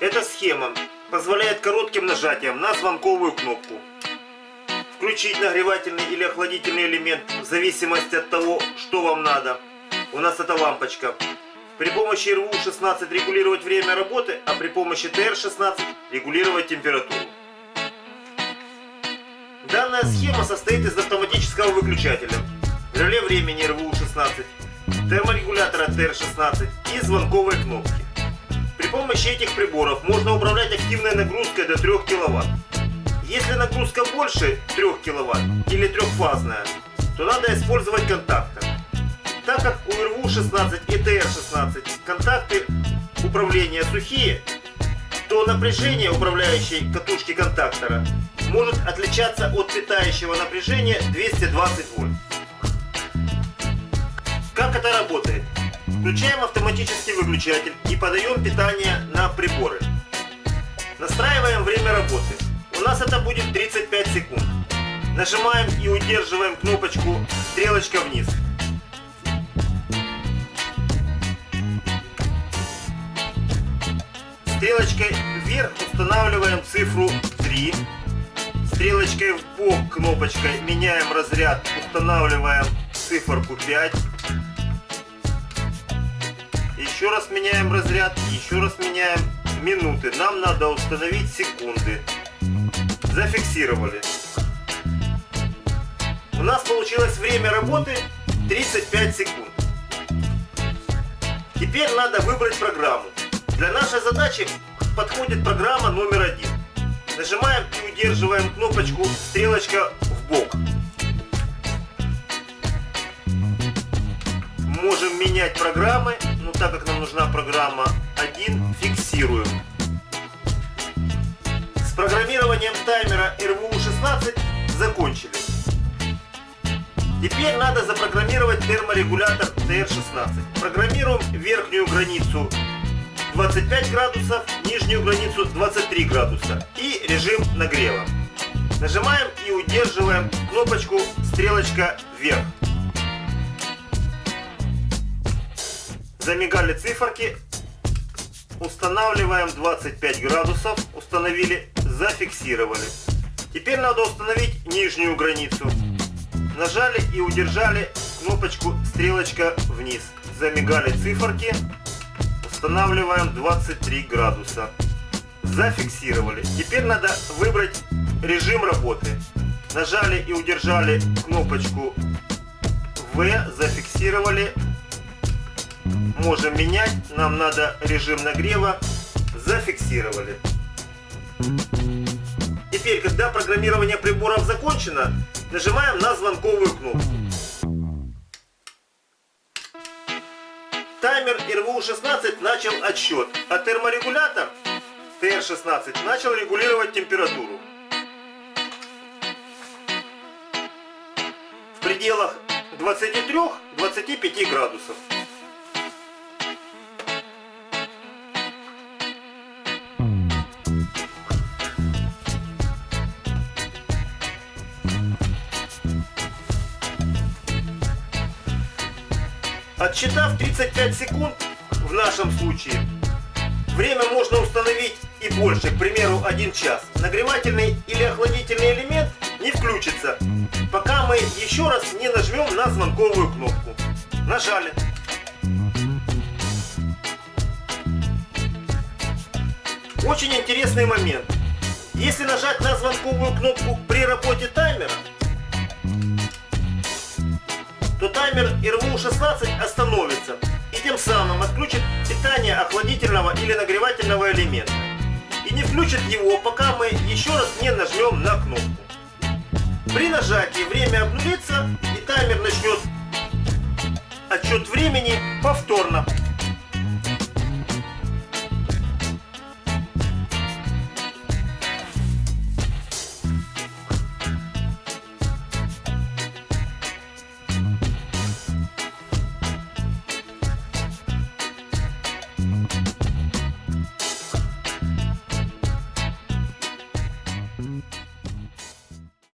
Эта схема позволяет коротким нажатием на звонковую кнопку включить нагревательный или охладительный элемент в зависимости от того, что вам надо. У нас это лампочка. При помощи РВУ-16 регулировать время работы, а при помощи ТР-16 регулировать температуру. Данная схема состоит из автоматического выключателя, реле времени РВУ-16, терморегулятора ТР-16 и звонковой кнопки. Помощи этих приборов можно управлять активной нагрузкой до 3 кВт. Если нагрузка больше 3 кВт или трехфазная, то надо использовать контактор. Так как у РВУ-16 и ТР-16 контакты управления сухие, то напряжение управляющей катушки контактора может отличаться от питающего напряжения 220 вольт. Как это работает? Включаем автоматический выключатель и подаем питание на приборы. Настраиваем время работы. У нас это будет 35 секунд. Нажимаем и удерживаем кнопочку стрелочка вниз. Стрелочкой вверх устанавливаем цифру 3. Стрелочкой в бок кнопочкой меняем разряд, устанавливаем циферку 5. Еще раз меняем разряд, еще раз меняем минуты. Нам надо установить секунды. Зафиксировали. У нас получилось время работы 35 секунд. Теперь надо выбрать программу. Для нашей задачи подходит программа номер один. Нажимаем и удерживаем кнопочку стрелочка в бок. Можем менять программы, так как нам нужна программа 1, фиксируем. С программированием таймера RVU16 закончили. Теперь надо запрограммировать терморегулятор TR16. Программируем верхнюю границу 25 градусов, нижнюю границу 23 градуса и режим нагрева. Нажимаем и удерживаем кнопочку стрелочка вверх. Замигали циферки. Устанавливаем 25 градусов. Установили, зафиксировали. Теперь надо установить нижнюю границу. Нажали и удержали кнопочку стрелочка вниз. Замигали циферки. Устанавливаем 23 градуса. Зафиксировали. Теперь надо выбрать режим работы. Нажали и удержали кнопочку В. Зафиксировали. Можем менять. Нам надо режим нагрева. Зафиксировали. Теперь, когда программирование приборов закончено, нажимаем на звонковую кнопку. Таймер РВУ-16 начал отсчет, а терморегулятор ТР-16 начал регулировать температуру. В пределах 23-25 градусов. Отсчитав 35 секунд, в нашем случае, время можно установить и больше, к примеру, 1 час. Нагревательный или охладительный элемент не включится, пока мы еще раз не нажмем на звонковую кнопку. Нажали. Очень интересный момент. Если нажать на звонковую кнопку при работе таймера, таймер РВУ-16 остановится и тем самым отключит питание охладительного или нагревательного элемента. И не включит его, пока мы еще раз не нажмем на кнопку. При нажатии время обнулится и таймер начнет отсчет времени повторно